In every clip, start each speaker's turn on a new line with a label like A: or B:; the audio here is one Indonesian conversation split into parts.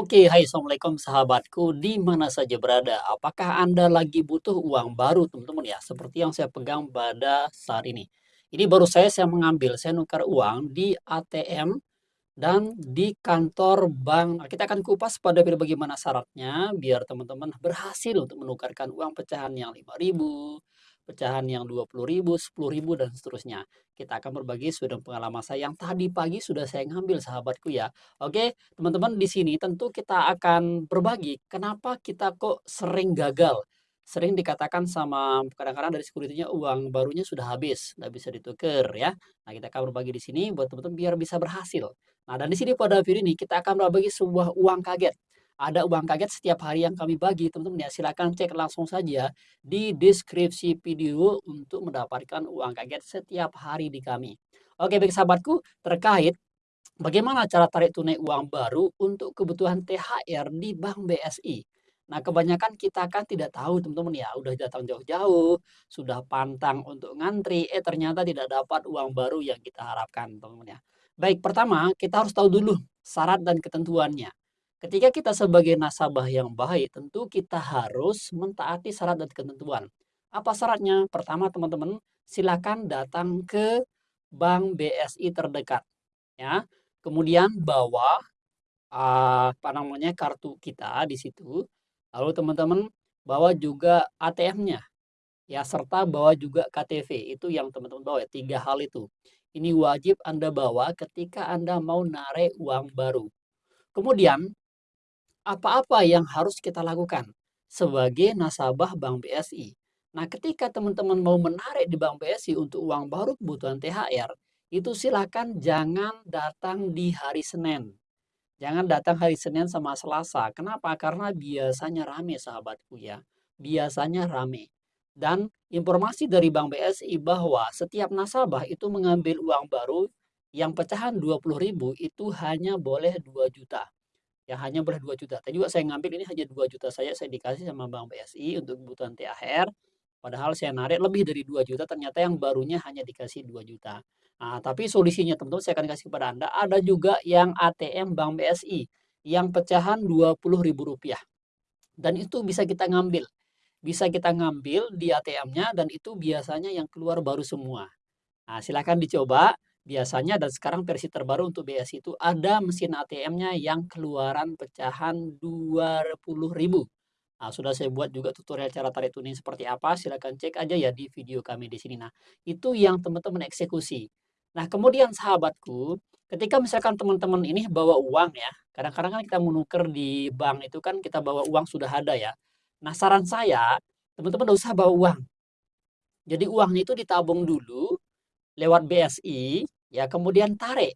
A: Oke, hai assalamualaikum sahabatku di mana saja berada. Apakah Anda lagi butuh uang baru teman-teman ya? Seperti yang saya pegang pada saat ini. Ini baru saya saya mengambil, saya nukar uang di ATM dan di kantor bank. Nah, kita akan kupas pada bagaimana syaratnya biar teman-teman berhasil untuk menukarkan uang pecahan yang 5000 pecahan yang 20.000, 10.000 dan seterusnya. Kita akan berbagi sudah pengalaman saya yang tadi pagi sudah saya ngambil sahabatku ya. Oke, teman-teman di sini tentu kita akan berbagi kenapa kita kok sering gagal. Sering dikatakan sama kadang-kadang dari security-nya uang barunya sudah habis, nggak bisa ditukar ya. Nah, kita akan berbagi di sini buat teman-teman biar bisa berhasil. Nah, dan di sini pada video ini kita akan berbagi sebuah uang kaget ada uang kaget setiap hari yang kami bagi teman-teman ya silahkan cek langsung saja di deskripsi video untuk mendapatkan uang kaget setiap hari di kami oke baik sahabatku terkait bagaimana cara tarik tunai uang baru untuk kebutuhan THR di Bank BSI Nah, kebanyakan kita kan tidak tahu teman-teman ya, udah datang jauh-jauh, sudah pantang untuk ngantri, eh ternyata tidak dapat uang baru yang kita harapkan teman-teman ya. Baik, pertama kita harus tahu dulu syarat dan ketentuannya. Ketika kita sebagai nasabah yang baik, tentu kita harus mentaati syarat dan ketentuan. Apa syaratnya? Pertama, teman-teman, silakan datang ke bank BSI terdekat. Ya, kemudian bawa uh, apa namanya kartu kita di situ. Lalu teman-teman bawa juga ATM-nya, ya serta bawa juga KTP. Itu yang teman-teman bawa ya, tiga hal itu. Ini wajib Anda bawa ketika Anda mau narik uang baru. Kemudian apa-apa yang harus kita lakukan sebagai nasabah Bank BSI. Nah, ketika teman-teman mau menarik di Bank BSI untuk uang baru kebutuhan THR, itu silakan jangan datang di hari Senin. Jangan datang hari Senin sama Selasa. Kenapa? Karena biasanya rame sahabatku ya. Biasanya rame. Dan informasi dari Bank BSI bahwa setiap nasabah itu mengambil uang baru yang pecahan 20.000 itu hanya boleh 2 juta yang hanya boleh 2 juta. Tadi juga saya ngambil ini hanya 2 juta saja saya dikasih sama Bank BSI untuk kebutuhan THR. Padahal saya narik lebih dari 2 juta, ternyata yang barunya hanya dikasih 2 juta. Nah, tapi solusinya teman-teman saya akan kasih kepada Anda. Ada juga yang ATM Bank BSI yang pecahan Rp20.000. Dan itu bisa kita ngambil. Bisa kita ngambil di ATM-nya dan itu biasanya yang keluar baru semua. Nah, silakan dicoba. Biasanya dan sekarang versi terbaru untuk BS itu ada mesin ATM-nya yang keluaran pecahan 20.000. Nah, sudah saya buat juga tutorial cara tarik tuning seperti apa, silahkan cek aja ya di video kami di sini. Nah, itu yang teman-teman eksekusi. Nah, kemudian sahabatku, ketika misalkan teman-teman ini bawa uang ya, kadang-kadang kan kita menukar di bank itu kan kita bawa uang sudah ada ya. Nah, saran saya, teman-teman tidak usah bawa uang. Jadi uangnya itu ditabung dulu, lewat BSI, ya kemudian tarik.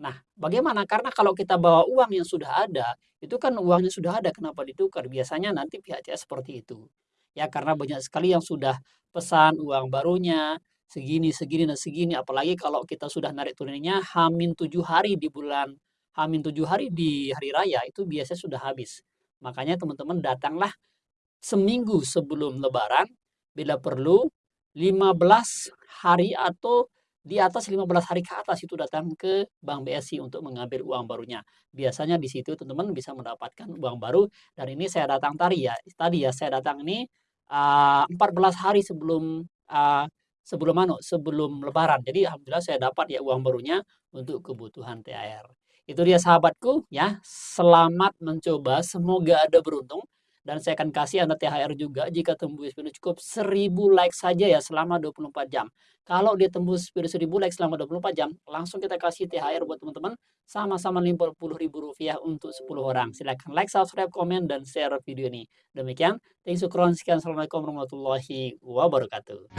A: Nah, bagaimana? Karena kalau kita bawa uang yang sudah ada, itu kan uangnya sudah ada, kenapa ditukar? Biasanya nanti pihak CS seperti itu. Ya, karena banyak sekali yang sudah pesan uang barunya, segini, segini, dan segini. Apalagi kalau kita sudah narik tunainya hamin tujuh hari di bulan, hamin tujuh hari di hari raya, itu biasanya sudah habis. Makanya teman-teman datanglah seminggu sebelum lebaran, bila perlu 15 hari atau di atas 15 hari ke atas itu datang ke Bank BSI untuk mengambil uang barunya. Biasanya di situ teman-teman bisa mendapatkan uang baru dan ini saya datang tadi ya. Tadi ya saya datang ini uh, 14 hari sebelum uh, sebelum anu sebelum lebaran. Jadi alhamdulillah saya dapat ya uang barunya untuk kebutuhan THR. Itu dia sahabatku ya. Selamat mencoba, semoga ada beruntung dan saya akan kasih Anda THR juga jika tembus video cukup 1000 like saja ya selama 24 jam. Kalau dia tembus video 1000 like selama 24 jam, langsung kita kasih THR buat teman-teman sama-sama ribu rupiah untuk 10 orang. Silahkan like, subscribe, komen, dan share video ini. Demikian, thanks you, sekian, assalamualaikum warahmatullahi wabarakatuh.